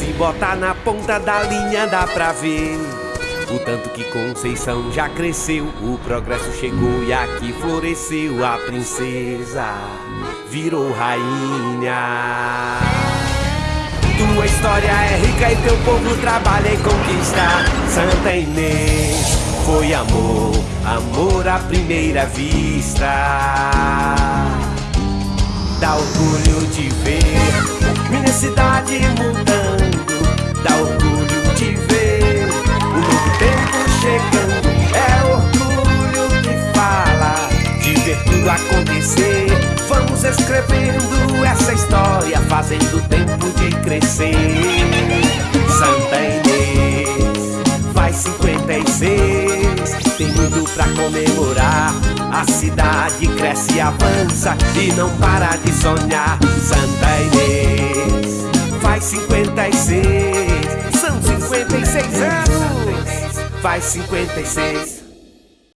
Se botar na ponta da linha dá pra ver o tanto que Conceição já cresceu, o progresso chegou e aqui floresceu. A princesa virou rainha. Tua história é rica e teu povo trabalha e conquista. Santa Inês foi amor, amor à primeira vista. Dá orgulho de ver acontecer. Vamos escrevendo essa história, fazendo tempo de crescer. Santa Inês faz 56, tem muito pra comemorar. A cidade cresce e avança e não para de sonhar. Santa Inês faz 56, são 56 anos, faz 56.